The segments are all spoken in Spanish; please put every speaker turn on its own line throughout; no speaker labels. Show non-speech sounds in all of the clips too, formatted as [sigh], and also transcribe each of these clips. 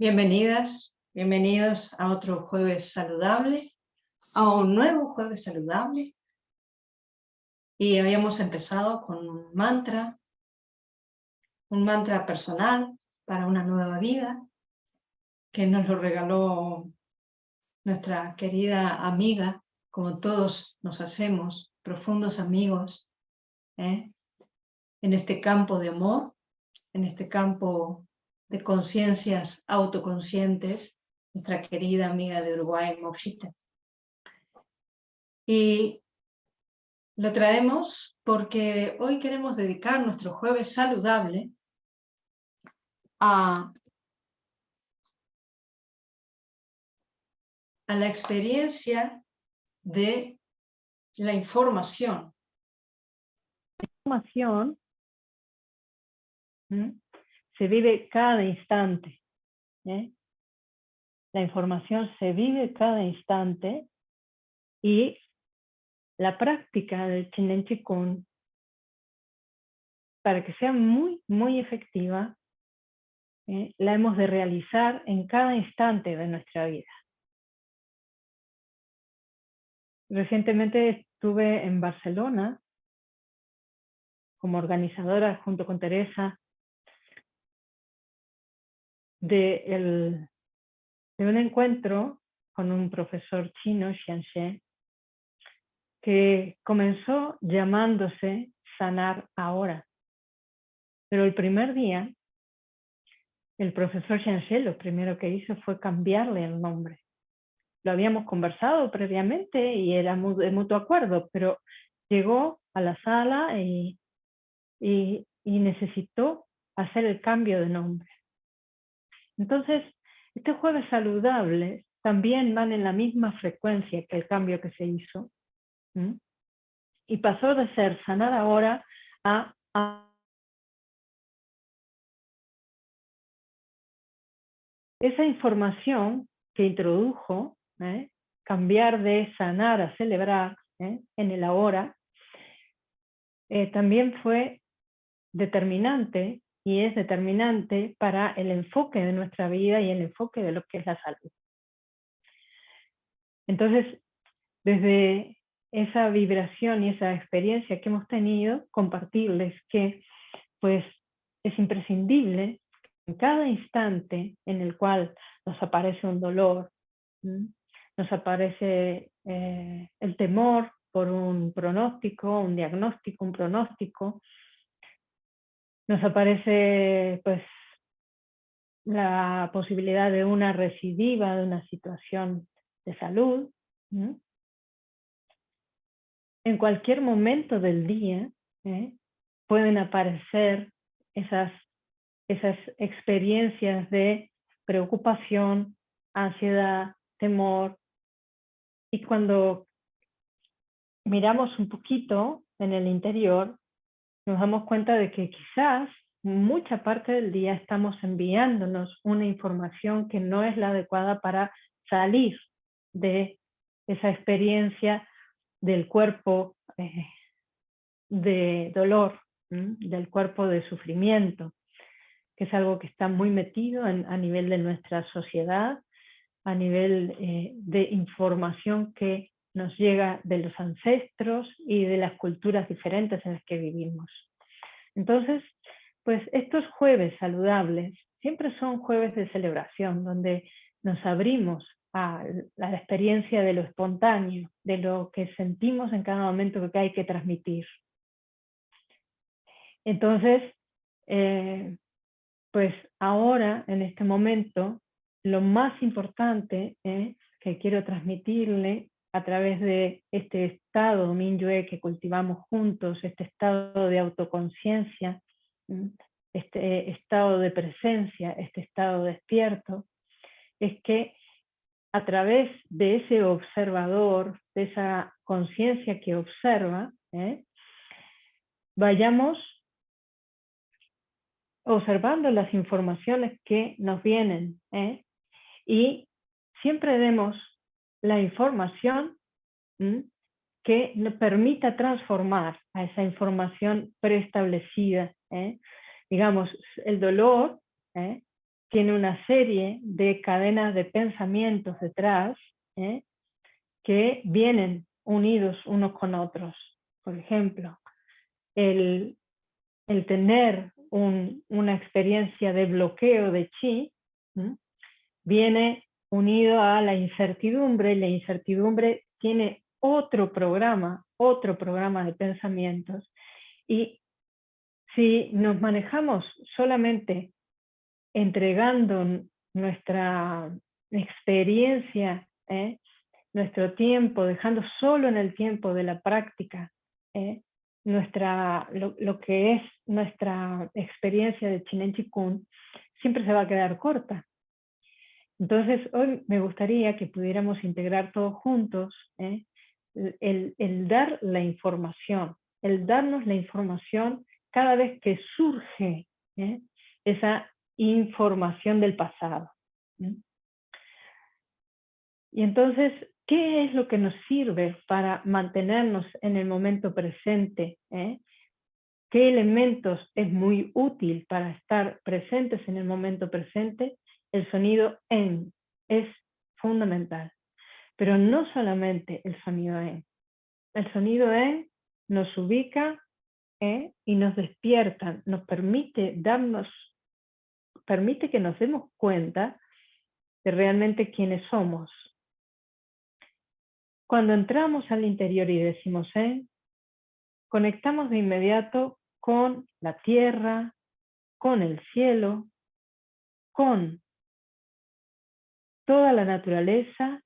Bienvenidas, bienvenidos a otro jueves saludable, a un nuevo jueves saludable. Y habíamos empezado con un mantra, un mantra personal para una nueva vida, que nos lo regaló nuestra querida amiga, como todos nos hacemos, profundos amigos, ¿eh? en este campo de amor, en este campo de conciencias autoconscientes, nuestra querida amiga de Uruguay, Moxita. Y lo traemos porque hoy queremos dedicar nuestro jueves saludable a, a la experiencia de la información.
La información se vive cada instante. ¿eh? La información se vive cada instante y la práctica del Chinen Chikun, para que sea muy, muy efectiva, ¿eh? la hemos de realizar en cada instante de nuestra vida. Recientemente estuve en Barcelona como organizadora junto con Teresa de, un encuentro con un profesor chino, Xianxie, que comenzó llamándose Sanar Ahora. Pero el primer día, el profesor Xianxie lo primero que hizo fue cambiarle el nombre. Lo habíamos conversado previamente y era de mutuo acuerdo, pero llegó a la sala y necesitó hacer el cambio de nombre. Entonces, este jueves saludable también van en la misma frecuencia que el cambio que se hizo. Y pasó de ser sanar ahora a, esa información que introdujo, ¿eh? cambiar de sanar a celebrar ¿eh? en el ahora, eh, también fue determinante y es determinante para el enfoque de nuestra vida y el enfoque de lo que es la salud. Entonces, desde esa vibración y esa experiencia que hemos tenido, compartirles que pues es imprescindible en cada instante en el cual nos aparece un dolor, nos aparece eh, el temor por un pronóstico, un diagnóstico, un pronóstico, nos aparece pues la posibilidad de una recidiva, de una situación de salud. En cualquier momento del día ¿eh? pueden aparecer esas, esas experiencias de preocupación, ansiedad, temor. Y cuando miramos un poquito en el interior, nos damos cuenta de que quizás mucha parte del día estamos enviándonos una información que no es la adecuada para salir de esa experiencia del cuerpo eh, de dolor, del cuerpo de sufrimiento, que es algo que está muy metido a nivel de nuestra sociedad, a nivel eh, de información que nos llega de los ancestros y de las culturas diferentes en las que vivimos. Entonces, pues estos jueves saludables siempre son jueves de celebración, donde nos abrimos a la experiencia de lo espontáneo, de lo que sentimos en cada momento que hay que transmitir. Entonces, eh, pues ahora, en este momento, lo más importante eh, que quiero transmitirle a través de este estado Minyue que cultivamos juntos, este estado de autoconciencia, este estado de presencia, este estado despierto, es que a través de ese observador, de esa conciencia que observa, ¿eh? vayamos observando las informaciones que nos vienen ¿eh? y siempre demos la información que nos permita transformar a esa información preestablecida. ¿eh? Digamos, el dolor ¿eh? tiene una serie de cadenas de pensamientos detrás ¿eh? que vienen unidos unos con otros. Por ejemplo, el, tener una experiencia de bloqueo de chi viene unido a la incertidumbre, la incertidumbre tiene otro programa, otro programa de pensamientos. Y si nos manejamos solamente entregando nuestra experiencia, ¿eh? nuestro tiempo, dejando solo en el tiempo de la práctica ¿eh? nuestra, lo, que es nuestra experiencia de Chinen Chikun, siempre se va a quedar corta. Entonces, hoy me gustaría que pudiéramos integrar todos juntos ¿eh? el, dar la información, el darnos la información cada vez que surge ¿eh? esa información del pasado. Y entonces, ¿qué es lo que nos sirve para mantenernos en el momento presente? ¿eh? ¿Qué elementos es muy útil para estar presentes en el momento presente? El sonido en es fundamental. Pero no solamente el sonido en. El sonido en nos ubica ¿eh? y nos despierta, nos permite darnos, permite que nos demos cuenta de realmente quiénes somos. Cuando entramos al interior y decimos en, conectamos de inmediato con la tierra, con el cielo, con toda la naturaleza,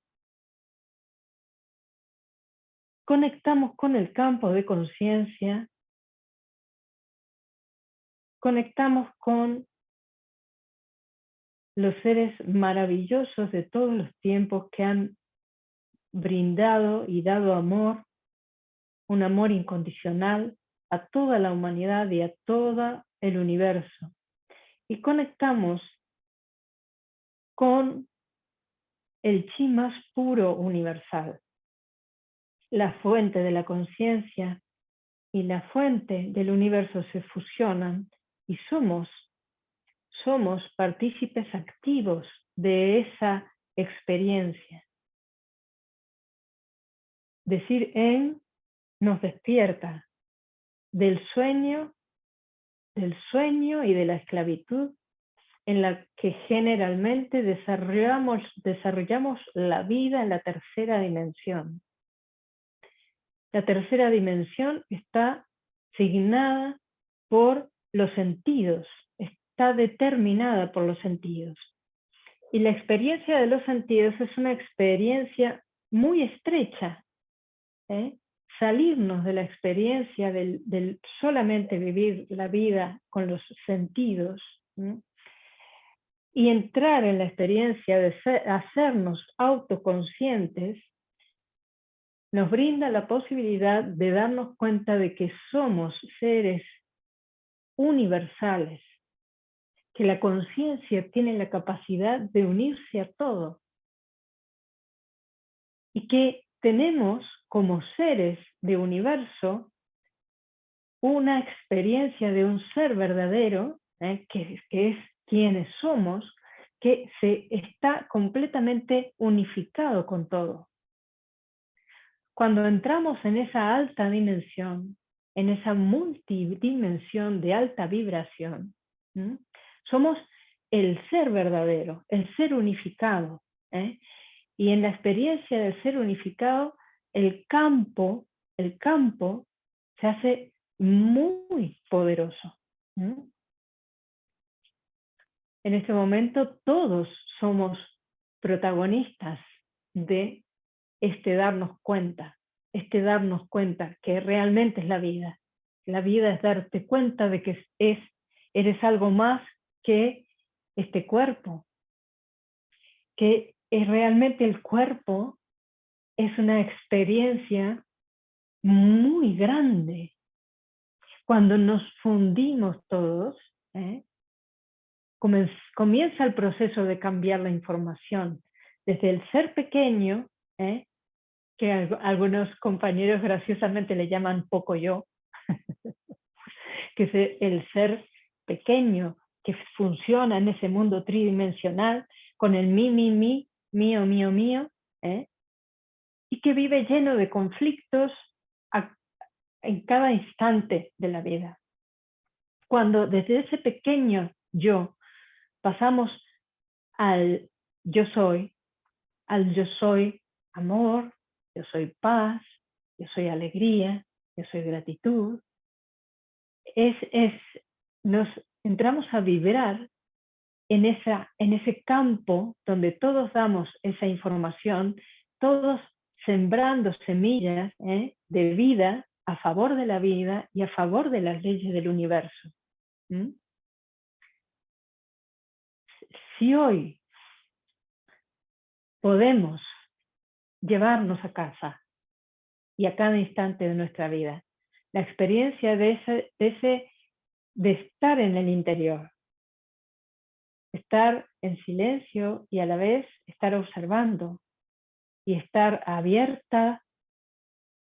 conectamos con el campo de conciencia, conectamos con los seres maravillosos de todos los tiempos que han brindado y dado amor, un amor incondicional a toda la humanidad y a todo el universo. Y conectamos con el chi más puro universal, la fuente de la conciencia y la fuente del universo se fusionan y somos, somos partícipes activos de esa experiencia. Decir en nos despierta del sueño, del sueño y de la esclavitud en la que generalmente desarrollamos, desarrollamos la vida en la tercera dimensión. La tercera dimensión está signada por los sentidos, está determinada por los sentidos. Y la experiencia de los sentidos es una experiencia muy estrecha. ¿eh? Salirnos de la experiencia del, solamente vivir la vida con los sentidos, y entrar en la experiencia de hacernos autoconscientes nos brinda la posibilidad de darnos cuenta de que somos seres universales, que la conciencia tiene la capacidad de unirse a todo y que tenemos como seres de universo una experiencia de un ser verdadero, ¿eh? que, que es quienes somos, que se está completamente unificado con todo. Cuando entramos en esa alta dimensión, en esa multidimensión de alta vibración, somos el ser verdadero, el ser unificado. ¿eh? Y en la experiencia del ser unificado, el campo, el campo se hace muy poderoso. En este momento todos somos protagonistas de este darnos cuenta, este darnos cuenta que realmente es la vida. La vida es darte cuenta de que es, eres algo más que este cuerpo, que es realmente el cuerpo es una experiencia muy grande. Cuando nos fundimos todos, ¿eh? Comienza el proceso de cambiar la información. Desde el ser pequeño, ¿eh? que algunos compañeros graciosamente le llaman poco yo, [laughs] que es el ser pequeño, que funciona en ese mundo tridimensional con el mi, mi, mío, mío, mío, ¿eh? y que vive lleno de conflictos en cada instante de la vida. Cuando desde ese pequeño yo pasamos al yo soy, al yo soy amor, yo soy paz, yo soy alegría, yo soy gratitud, es, es, nos entramos a vibrar en, esa, en ese campo donde todos damos esa información, todos sembrando semillas ¿eh? de vida a favor de la vida y a favor de las leyes del universo. Si hoy podemos llevarnos a casa y a cada instante de nuestra vida la experiencia de ese, de, estar en el interior, estar en silencio y a la vez estar observando y estar abierta,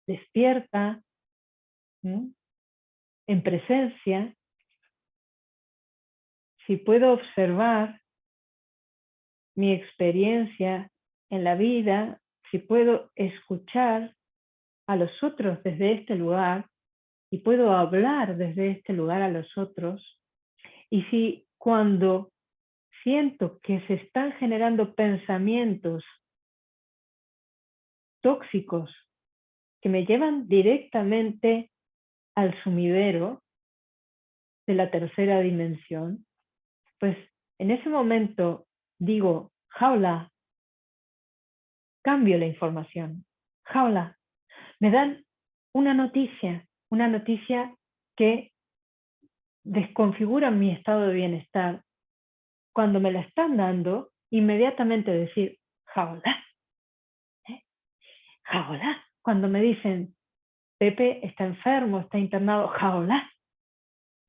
despierta, en presencia, si puedo observar mi experiencia en la vida, si puedo escuchar a los otros desde este lugar y puedo hablar desde este lugar a los otros, y si cuando siento que se están generando pensamientos tóxicos que me llevan directamente al sumidero de la tercera dimensión, pues en ese momento digo, jaula, cambio la información, jaula, me dan una noticia, una noticia que desconfigura mi estado de bienestar. Cuando me la están dando, inmediatamente decir, jaula, ¿eh? jaula. Cuando me dicen, Pepe está enfermo, está internado, jaula.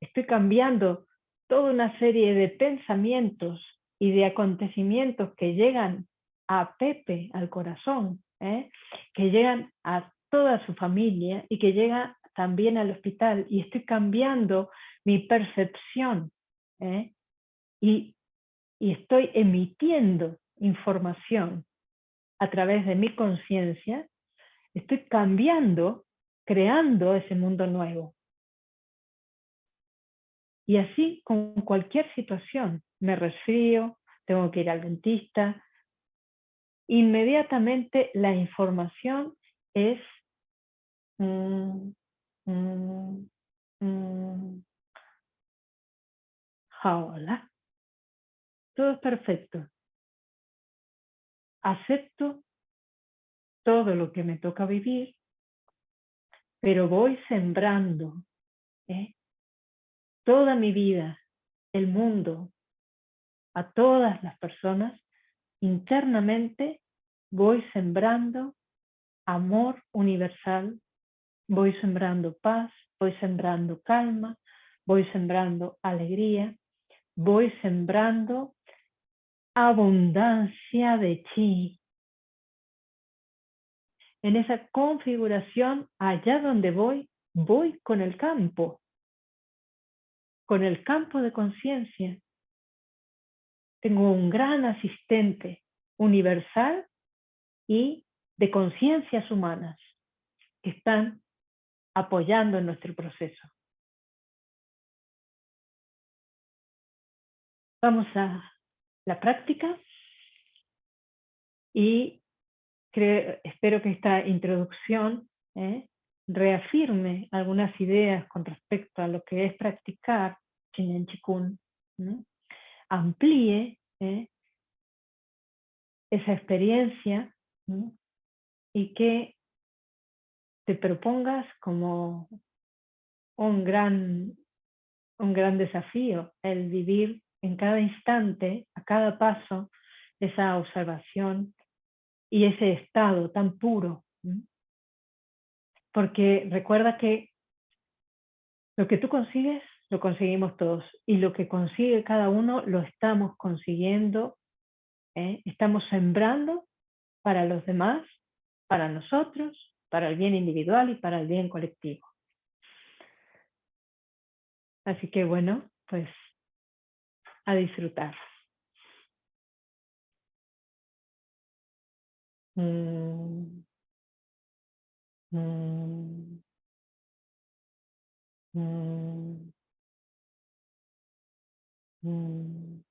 Estoy cambiando toda una serie de pensamientos y de acontecimientos que llegan a Pepe, al corazón, ¿eh? que llegan a toda su familia y que llegan también al hospital y estoy cambiando mi percepción ¿eh? y estoy emitiendo información a través de mi conciencia, estoy cambiando, creando ese mundo nuevo. Y así con cualquier situación, me resfrío, tengo que ir al dentista, inmediatamente la información es mm, mm, mm, jaola. Todo es perfecto. Acepto todo lo que me toca vivir, pero voy sembrando ¿eh? toda mi vida, el mundo, a todas las personas, internamente voy sembrando amor universal, voy sembrando paz, voy sembrando calma, voy sembrando alegría, voy sembrando abundancia de chi. En esa configuración, allá donde voy, voy con el campo, con el campo de conciencia. Tengo un gran asistente universal y de conciencias humanas que están apoyando en nuestro proceso. Vamos a la práctica y espero que esta introducción ¿eh? reafirme algunas ideas con respecto a lo que es practicar Chinen Chikun, amplíe ¿eh? esa experiencia y que te propongas como un gran, un gran desafío el vivir en cada instante, a cada paso, esa observación y ese estado tan puro porque recuerda que lo que tú consigues, lo conseguimos todos. Y lo que consigue cada uno, lo estamos consiguiendo. ¿eh? Estamos sembrando para los demás, para nosotros, para el bien individual y para el bien colectivo. Así que bueno, pues a disfrutar. Mm. Mm. Mm. Mm.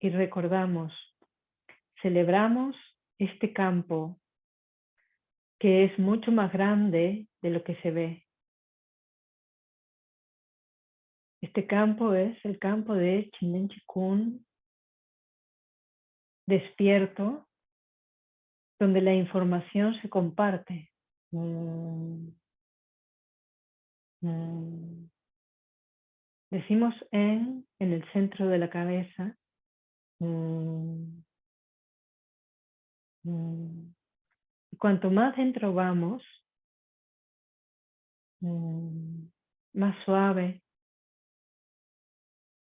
Y recordamos, celebramos este campo que es mucho más grande de lo que se ve. Este campo es el campo de Chinen despierto, donde la información se comparte. Mm. Mm. Decimos en, en el centro de la cabeza. Mm. Cuanto más dentro vamos, más suave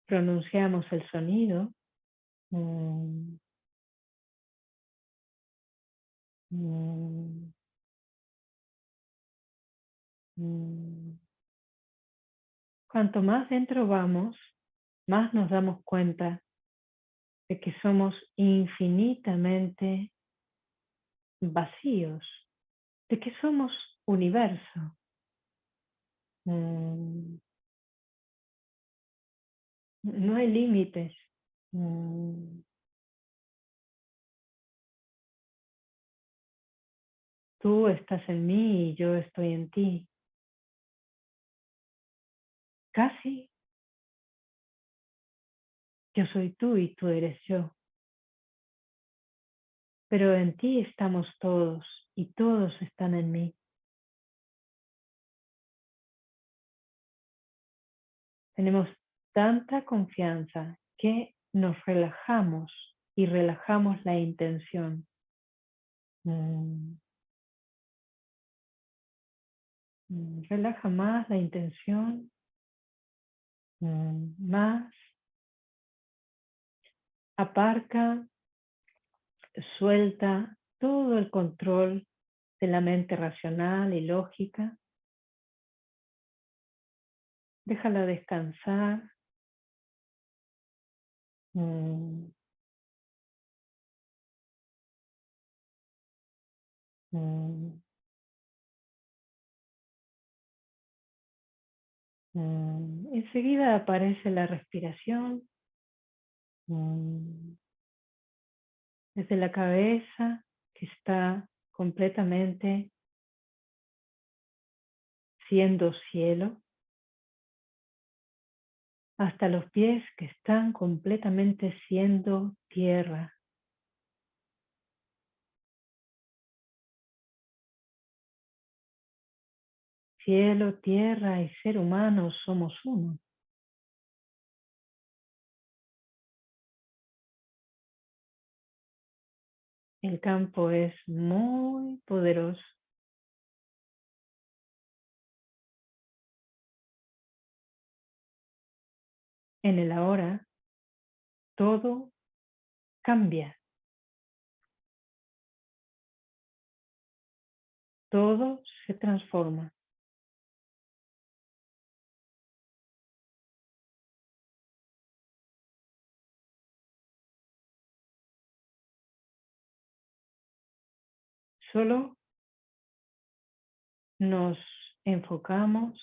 pronunciamos el sonido. Cuanto más dentro vamos, más nos damos cuenta de que somos infinitamente vacíos, de que somos universo. Mm. No hay límites. Mm. Tú estás en mí y yo estoy en ti. Casi. Yo soy tú y tú eres yo. Pero en ti estamos todos y todos están en mí. Tenemos tanta confianza que nos relajamos y relajamos la intención. Mm. Relaja más la intención, mm, más. Aparca, suelta todo el control de la mente racional y lógica. Déjala descansar. Mm, enseguida aparece la respiración. Mm, desde la cabeza que está completamente siendo cielo, hasta los pies que están completamente siendo tierra. Cielo, tierra y ser humano somos uno. El campo es muy poderoso. En el ahora, todo cambia. Todo se transforma. Solo nos enfocamos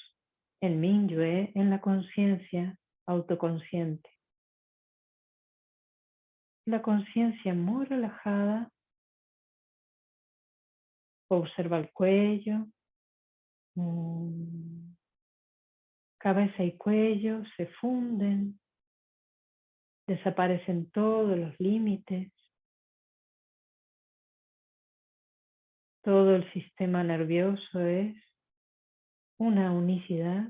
en Minyue, en la conciencia autoconsciente. La conciencia muy relajada observa el cuello, mm, cabeza y cuello se funden, desaparecen todos los límites. Todo el sistema nervioso es una unicidad.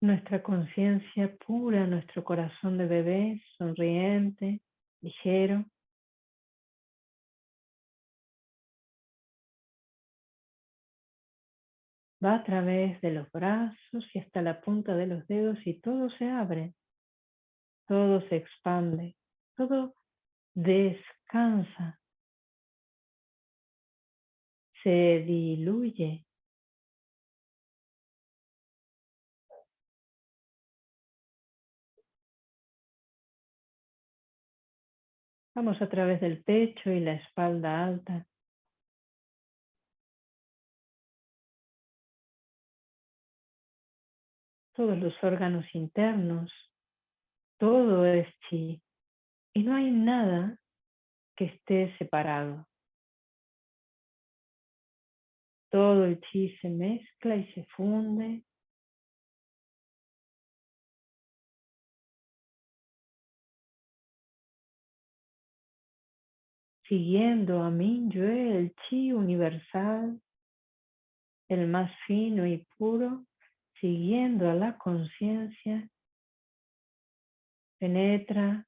Nuestra conciencia pura, nuestro corazón de bebé, sonriente, ligero. Va a través de los brazos y hasta la punta de los dedos y todo se abre, todo se expande, todo descansa, se diluye. Vamos a través del pecho y la espalda alta. Todos los órganos internos, todo es chi. Y no hay nada que esté separado. Todo el chi se mezcla y se funde. Siguiendo a Minyue, el chi universal, el más fino y puro, siguiendo a la conciencia, penetra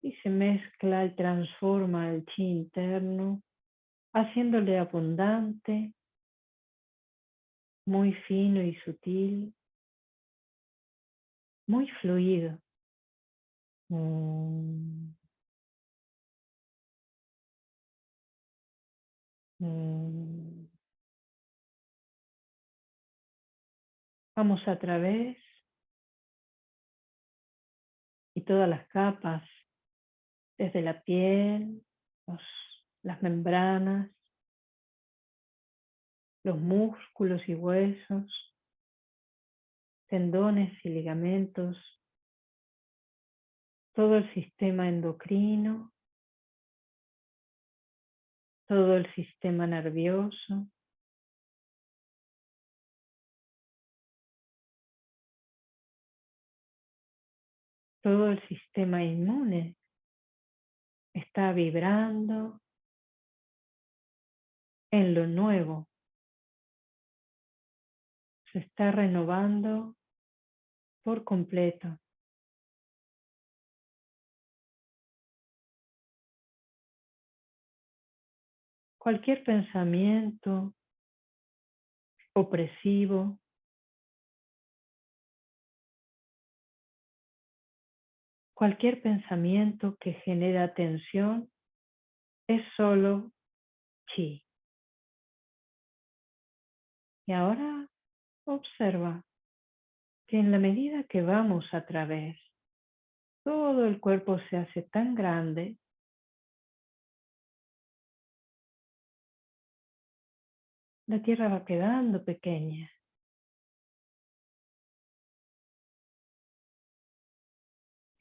y se mezcla y transforma el chi interno haciéndole abundante, muy fino y sutil, muy fluido. Mm. Mm. Vamos a través. Y todas las capas, desde la piel, los las membranas, los músculos y huesos, tendones y ligamentos, todo el sistema endocrino, todo el sistema nervioso, todo el sistema inmune está vibrando en lo nuevo. Se está renovando por completo. Cualquier pensamiento opresivo, cualquier pensamiento que genera tensión es solo chi. Y ahora observa que en la medida que vamos a través, todo el cuerpo se hace tan grande la tierra va quedando pequeña.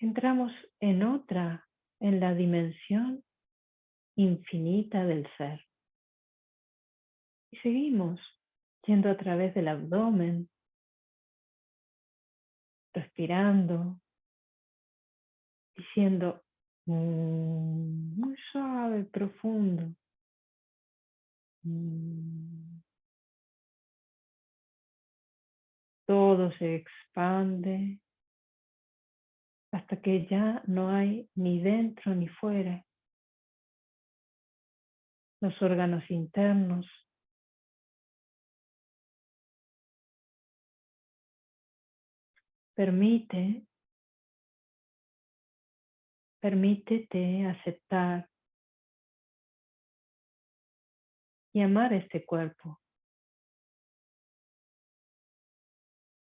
Entramos en otra, en la dimensión infinita del ser. Y seguimos yendo a través del abdomen, respirando, diciendo mm, muy suave, profundo. Mm. Todo se expande hasta que ya no hay ni dentro ni fuera. Los órganos internos Permite, permítete aceptar y amar este cuerpo.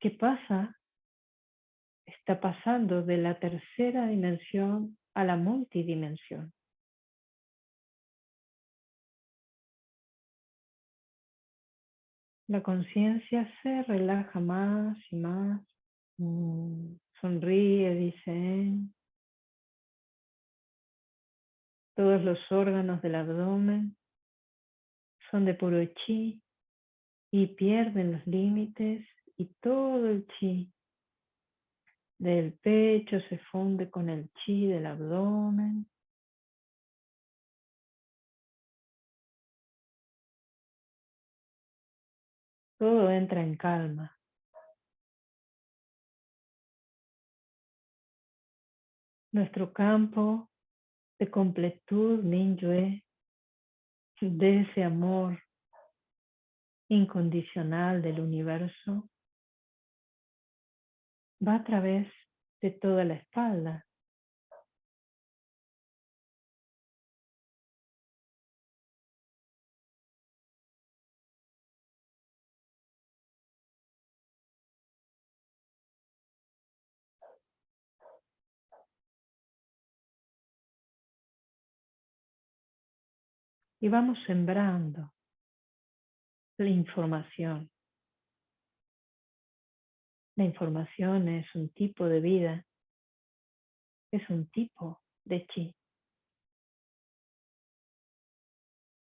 ¿Qué pasa? Está pasando de la tercera dimensión a la multidimensión. La conciencia se relaja más y más Mm, sonríe, dice. Todos los órganos del abdomen son de puro chi y pierden los límites y todo el chi del pecho se funde con el chi del abdomen. Todo entra en calma. nuestro campo de completud Minyue, de ese amor incondicional del universo va a través de toda la espalda. Y vamos sembrando la información. La información es un tipo de vida, es un tipo de chi.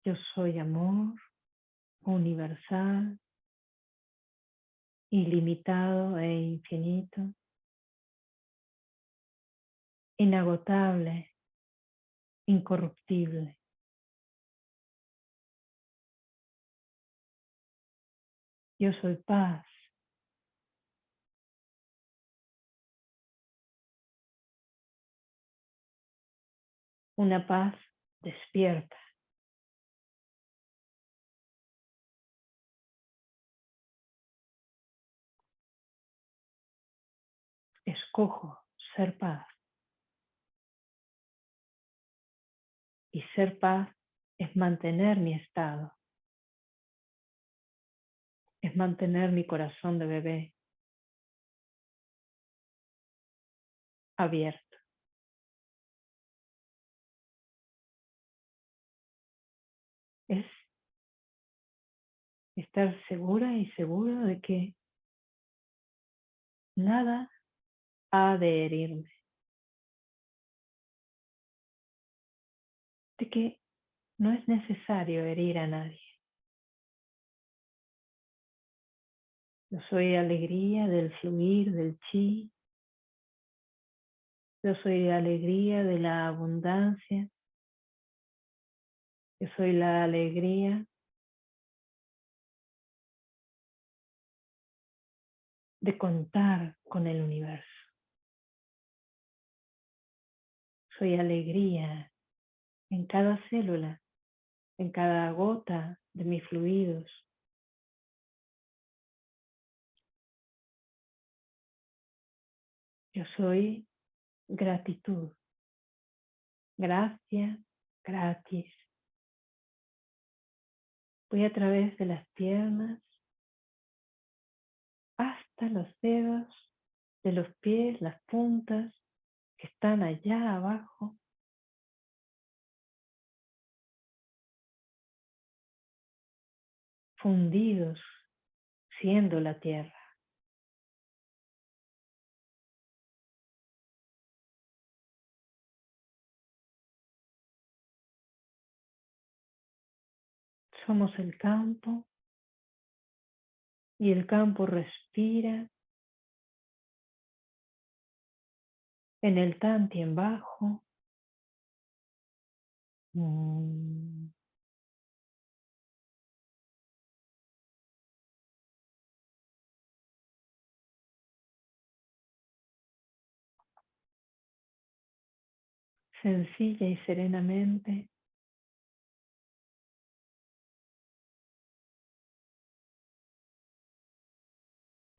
Yo soy amor universal, ilimitado e infinito, inagotable, incorruptible. Yo soy paz. Una paz despierta. Escojo ser paz. Y ser paz es mantener mi estado es mantener mi corazón de bebé abierto. Es estar segura y seguro de que nada ha de herirme. De que no es necesario herir a nadie. Yo soy alegría del fluir del chi. Yo soy alegría de la abundancia. Yo soy la alegría de contar con el universo. Soy alegría en cada célula, en cada gota de mis fluidos. Yo soy gratitud. Gracias, gratis. Voy a través de las piernas hasta los dedos de los pies, las puntas que están allá abajo. fundidos siendo la tierra. Somos el campo y el campo respira en el tantien bajo. Mm. Sencilla y serenamente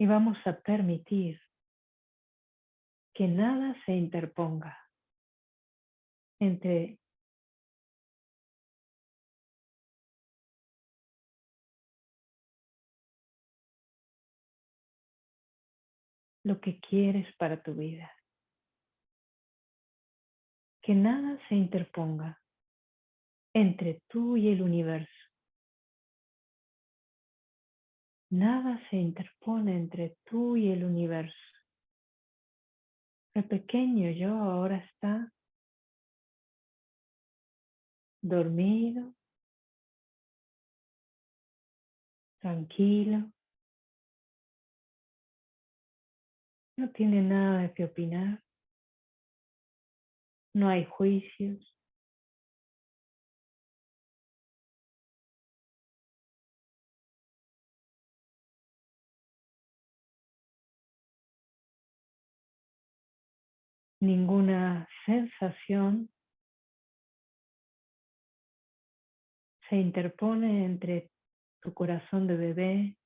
y vamos a permitir que nada se interponga entre lo que quieres para tu vida. Que nada se interponga entre tú y el universo. Nada se interpone entre tú y el universo. El pequeño yo ahora está dormido, tranquilo. No tiene nada que opinar. No hay juicios. Ninguna sensación se interpone entre tu corazón de bebé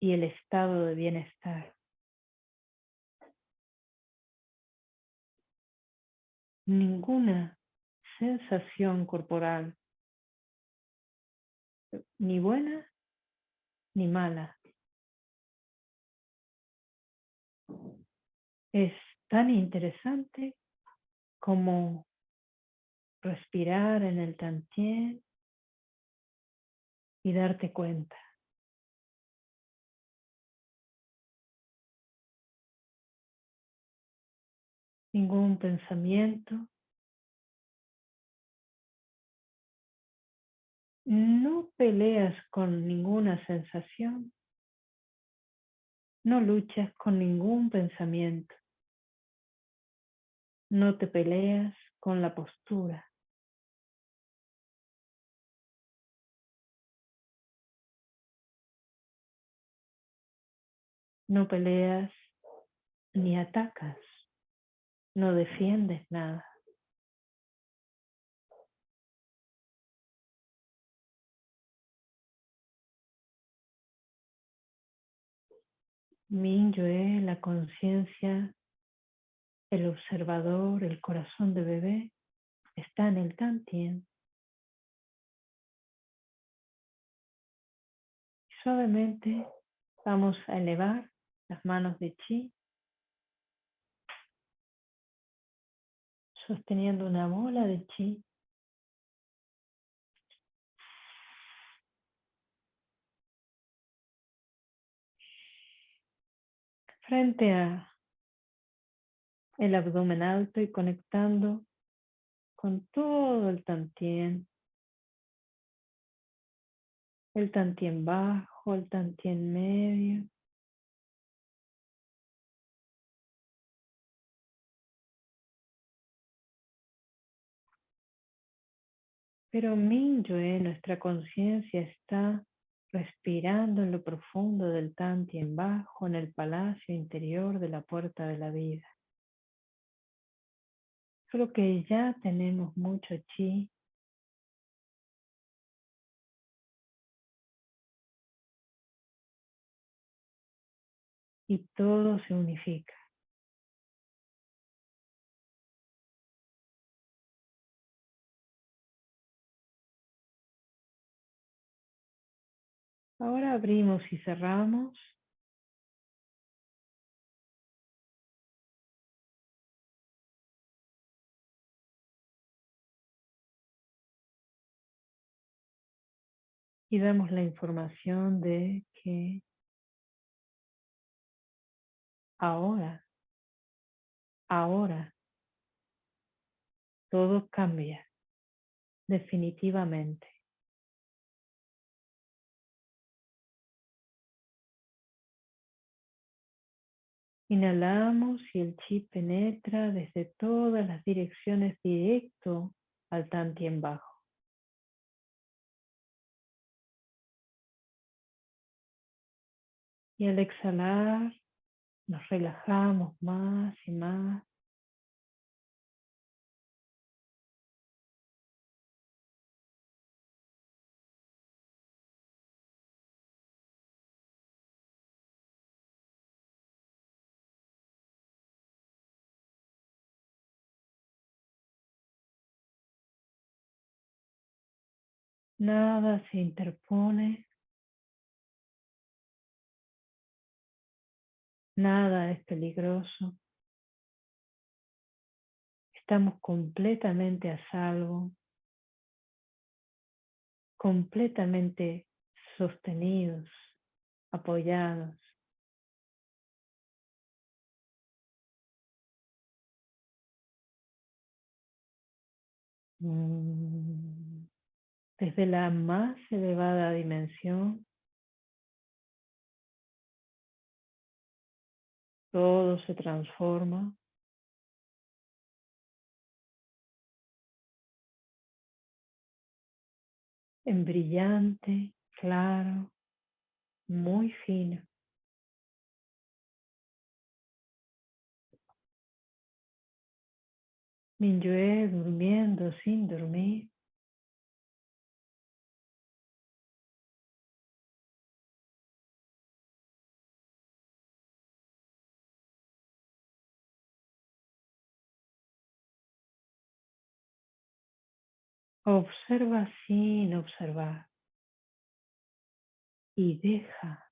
y el estado de bienestar. Ninguna sensación corporal, ni buena ni mala. Es tan interesante como respirar en el tantien y darte cuenta. Ningún pensamiento. No peleas con ninguna sensación. No luchas con ningún pensamiento. No te peleas con la postura. No peleas ni atacas, no defiendes nada. Minyue, la conciencia, el observador, el corazón de bebé, está en el Tantien. Suavemente vamos a elevar las manos de chi, sosteniendo una bola de chi. Frente a el abdomen alto y conectando con todo el tantien. El tantien bajo, el tantien medio. Pero Minyue, nuestra conciencia está respirando en lo profundo del Tantien bajo, en el palacio interior de la puerta de la vida. Solo que ya tenemos mucho chi. Y todo se unifica. Ahora abrimos y cerramos. Y damos la información de que ahora, ahora, todo cambia definitivamente. Inhalamos y el chi penetra desde todas las direcciones directo al tantien bajo. Y al exhalar nos relajamos más y más. Nada se interpone. Nada es peligroso. Estamos completamente a salvo, completamente sostenidos, apoyados. Mm desde la más elevada dimensión, todo se transforma en brillante, claro, muy fino. Minyue durmiendo sin dormir. Observa sin observar y deja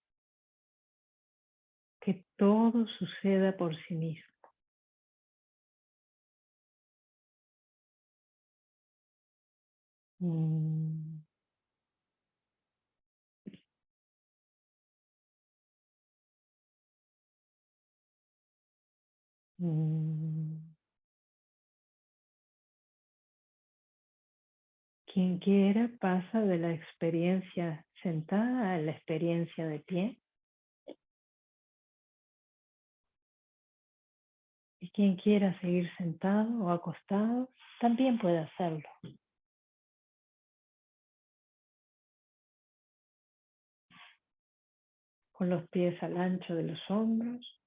que todo suceda por sí mismo. Mm. Mm. Quien quiera pasa de la experiencia sentada a la experiencia de pie. Y quien quiera seguir sentado o acostado, también puede hacerlo. Con los pies al ancho de los hombros.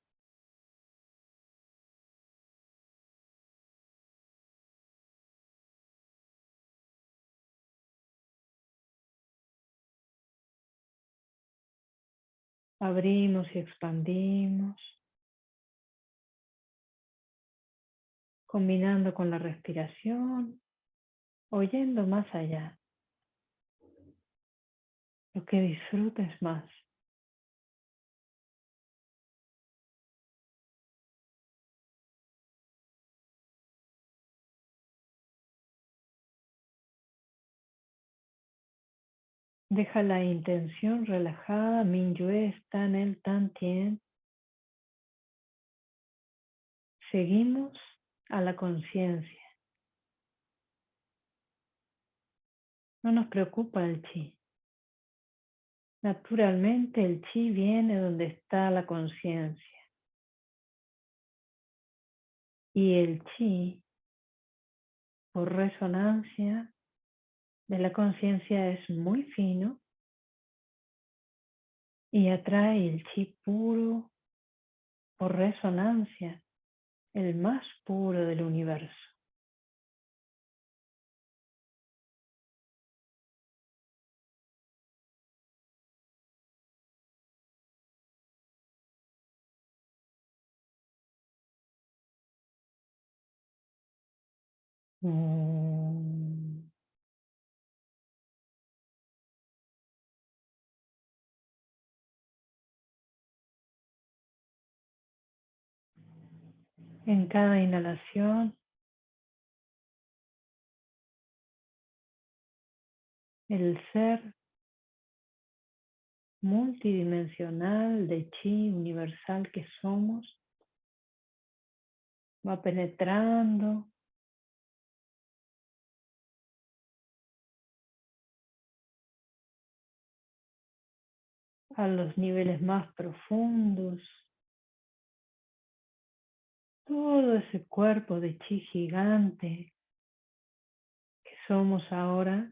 Abrimos y expandimos. Combinando con la respiración, oyendo más allá. Lo que disfrutes más. Deja la intención relajada, Minyue está en el Tantien. Seguimos a la conciencia. No nos preocupa el chi. Naturalmente el chi viene donde está la conciencia. Y el chi, por resonancia, de la conciencia es muy fino y atrae el chi puro por resonancia, el más puro del universo. Mm. En cada inhalación, el ser multidimensional de chi universal que somos va penetrando a los niveles más profundos todo ese cuerpo de chi gigante que somos ahora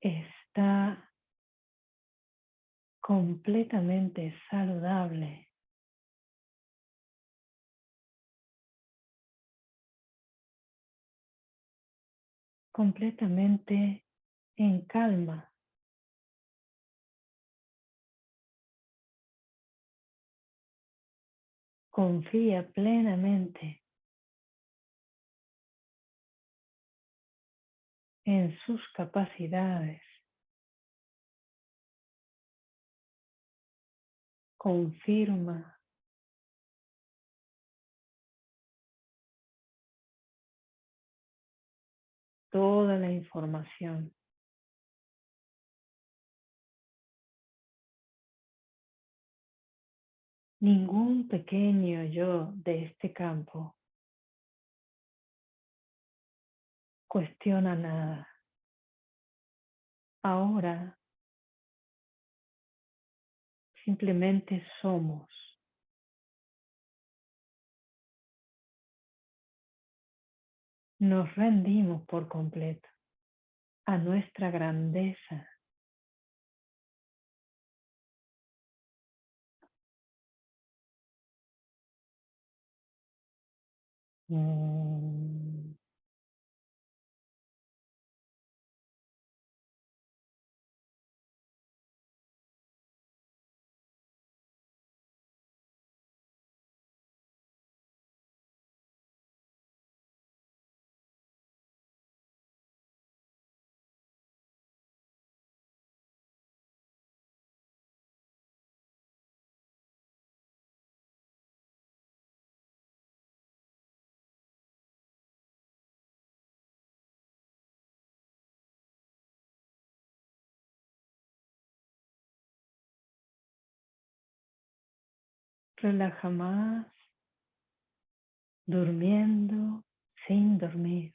está completamente saludable. completamente en calma. Confía plenamente en sus capacidades. Confirma toda la información. Ningún pequeño yo de este campo cuestiona nada. Ahora simplemente somos. Nos rendimos por completo a nuestra grandeza Mm. Relaja más, durmiendo sin dormir.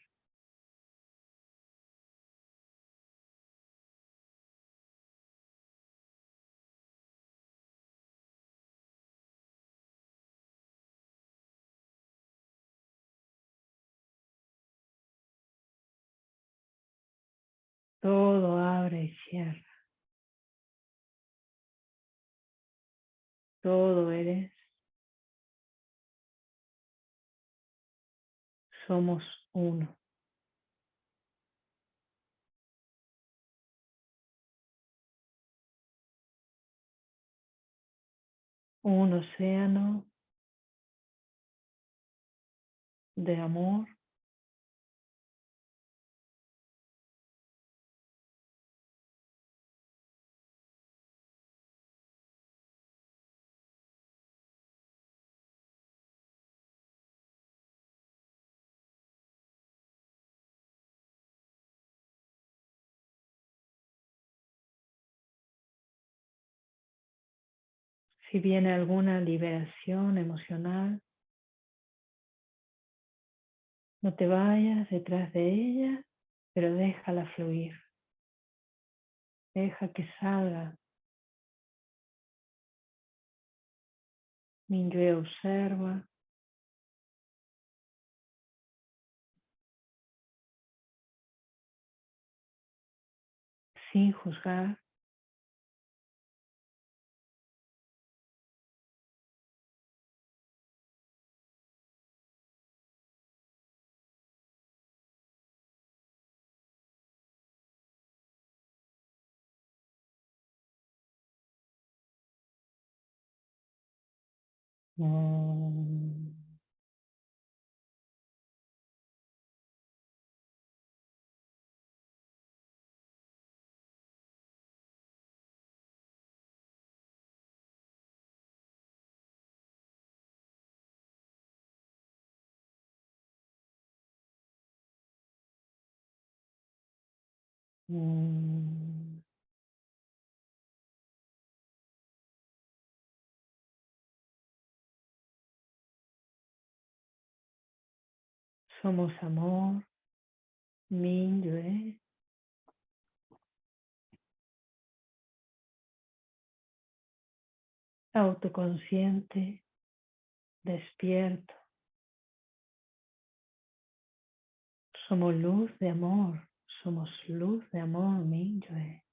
Todo abre y cierra. Somos uno. Un océano de amor Si viene alguna liberación emocional, no te vayas detrás de ella, pero déjala fluir. Deja que salga. Mingyue observa. Sin juzgar. Mm. Mm. Somos amor, Mingyue. Autoconsciente, despierto. Somos luz de amor, somos luz de amor, Mingyue.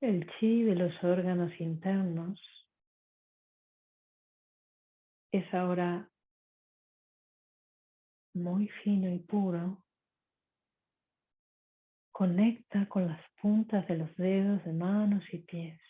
El chi de los órganos internos es ahora muy fino y puro. Conecta con las puntas de los dedos de manos y pies.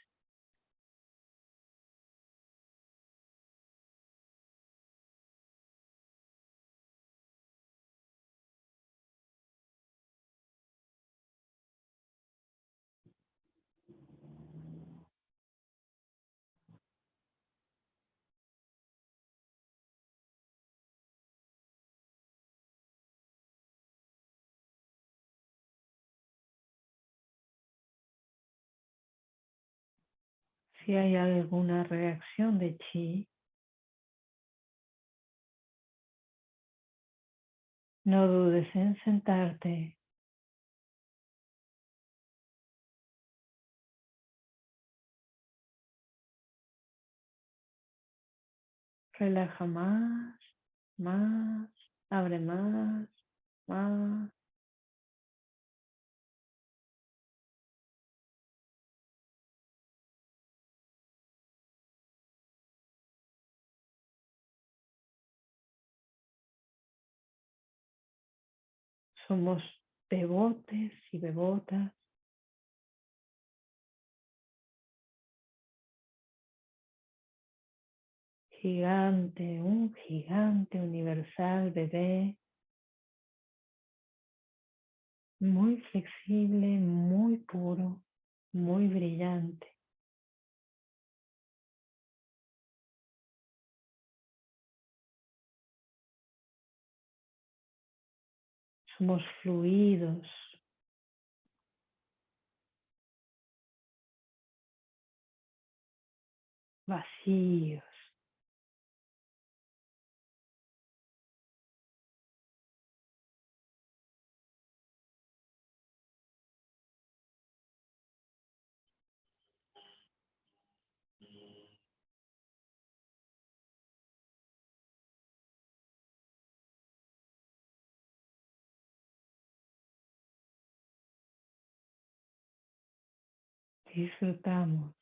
Si hay alguna reacción de chi, no dudes en sentarte. Relaja más, más, abre más, más. Somos bebotes y bebotas. Gigante, un gigante universal bebé. Muy flexible, muy puro, muy brillante. Somos fluidos. Vacíos. Disfrutamos.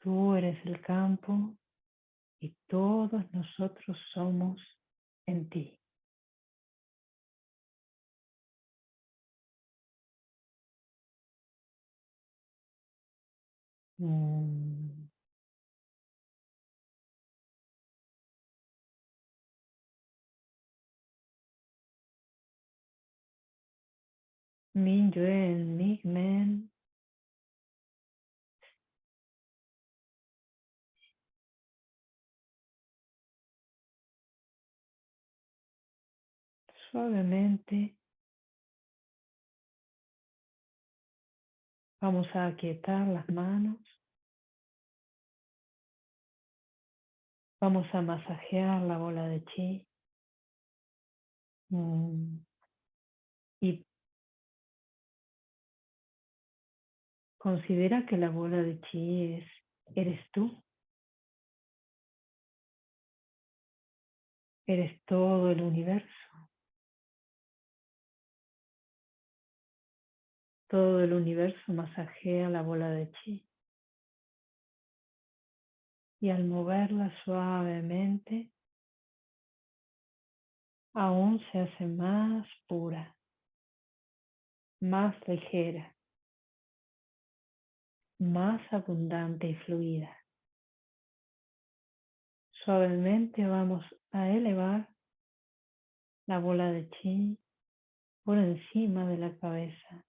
Tú eres el campo y todos nosotros somos en ti. Mm. Min Yuen. Suavemente vamos a aquietar las manos. Vamos a masajear la bola de chi. Mm. Y Considera que la bola de chi es, eres tú. Eres todo el universo. Todo el universo masajea la bola de chi. Y al moverla suavemente, aún se hace más pura, más ligera más abundante y fluida. Suavemente vamos a elevar la bola de chi por encima de la cabeza.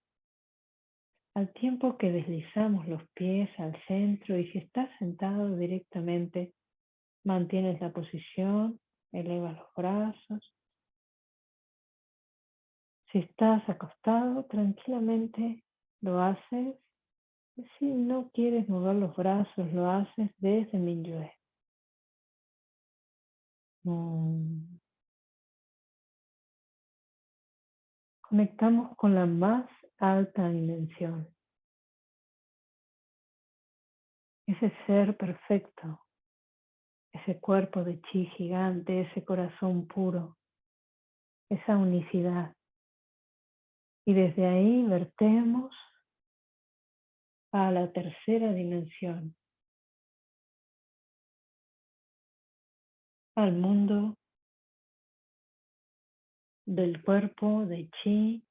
Al tiempo que deslizamos los pies al centro y si estás sentado directamente, mantienes la posición, eleva los brazos. Si estás acostado, tranquilamente lo haces si no quieres mover los brazos, lo haces desde Minyue. Mm. Conectamos con la más alta dimensión. Ese ser perfecto, ese cuerpo de chi gigante, ese corazón puro, esa unicidad. Y desde ahí vertemos a la tercera dimensión, al mundo del cuerpo de chi,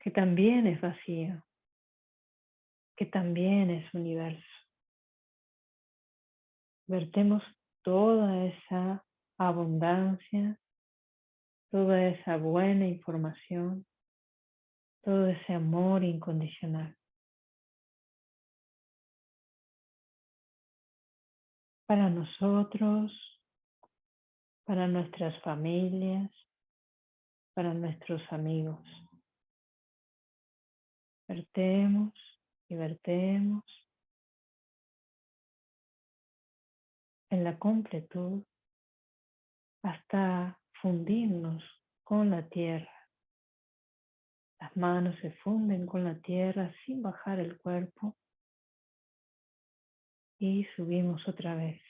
que también es vacío, que también es universo. Vertemos toda esa abundancia, toda esa buena información todo ese amor incondicional. Para nosotros, para nuestras familias, para nuestros amigos. Vertemos y vertemos en la completud hasta fundirnos con la tierra. Las manos se funden con la tierra sin bajar el cuerpo. Y subimos otra vez.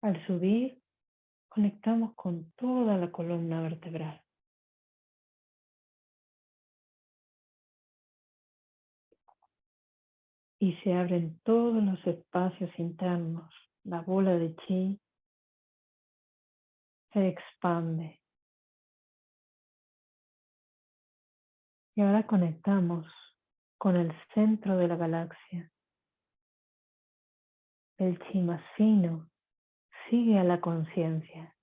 Al subir, conectamos con toda la columna vertebral. Y se abren todos los espacios internos. La bola de chi se expande. Y ahora conectamos con el centro de la galaxia. El chi más fino sigue a la conciencia.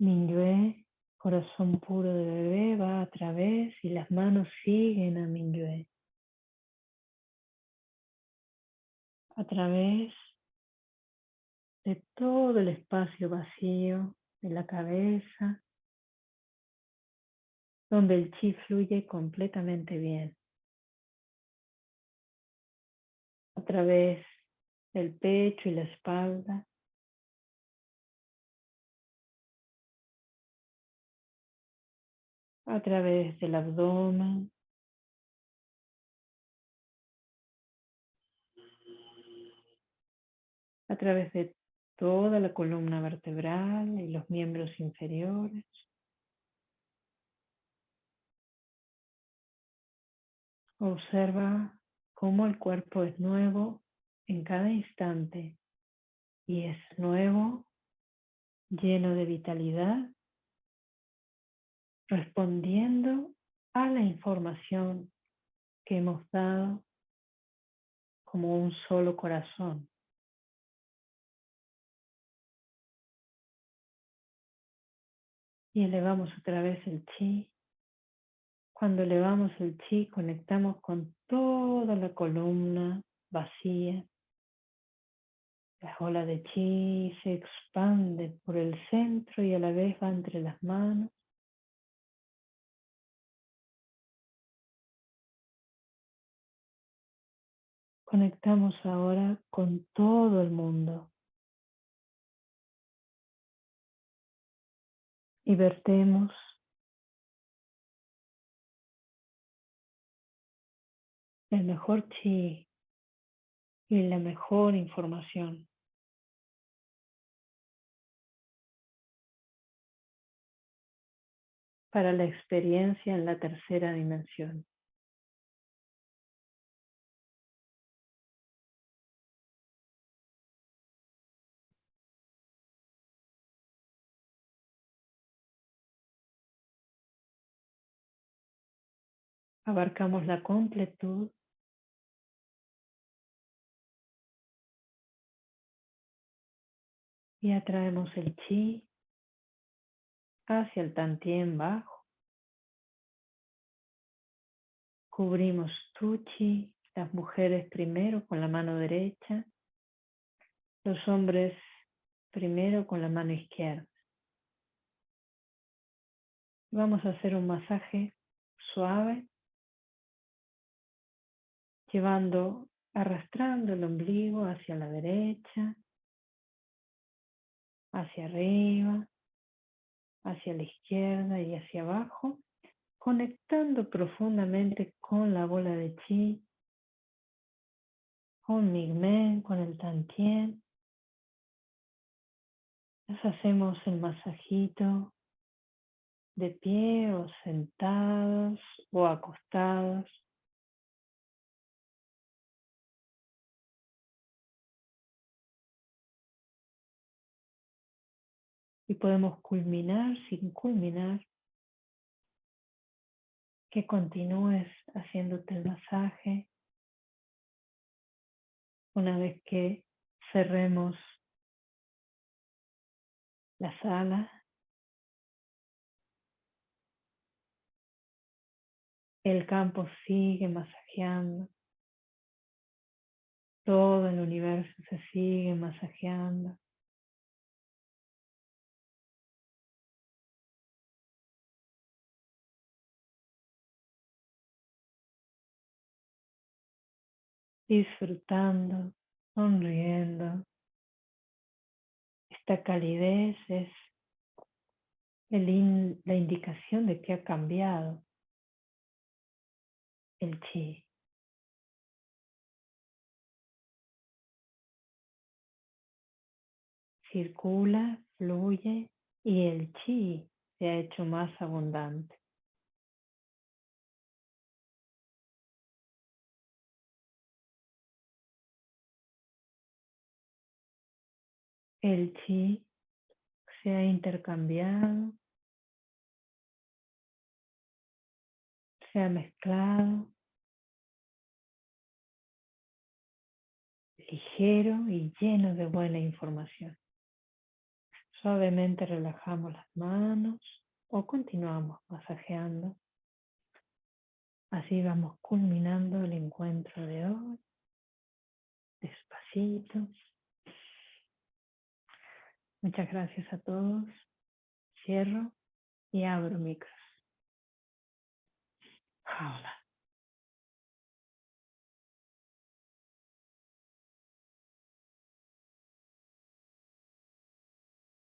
Minyue, corazón puro de bebé, va a través y las manos siguen a Minyue. A través de todo el espacio vacío de la cabeza, donde el chi fluye completamente bien. A través del pecho y la espalda. A través del abdomen. A través de toda la columna vertebral y los miembros inferiores. Observa cómo el cuerpo es nuevo en cada instante y es nuevo, lleno de vitalidad, respondiendo a la información que hemos dado como un solo corazón. Y elevamos otra vez el chi. Cuando elevamos el chi, conectamos con toda la columna vacía la ola de chi se expande por el centro y a la vez va entre las manos. Conectamos ahora con todo el mundo. Y vertemos el mejor chi y la mejor información. para la experiencia en la tercera dimensión. Abarcamos la completud y atraemos el chi hacia el tantien bajo. Cubrimos tuchi, las mujeres primero con la mano derecha, los hombres primero con la mano izquierda. Vamos a hacer un masaje suave, llevando, arrastrando el ombligo hacia la derecha, hacia arriba, hacia la izquierda y hacia abajo, conectando profundamente con la bola de chi, con Migmen, con el Tantien. Nos hacemos el masajito de pie o sentados o acostados. Y podemos culminar sin culminar. Que continúes haciéndote el masaje una vez que cerremos la sala. El campo sigue masajeando. Todo el universo se sigue masajeando. Disfrutando, sonriendo. Esta calidez es la indicación de que ha cambiado el chi. circula, fluye y el chi se ha hecho más abundante. El chi se ha intercambiado, se ha mezclado, ligero y lleno de buena información. Suavemente relajamos las manos o continuamos masajeando. Así vamos culminando el encuentro de hoy. Despacito. Muchas gracias a todos. Cierro y abro micros. Hola.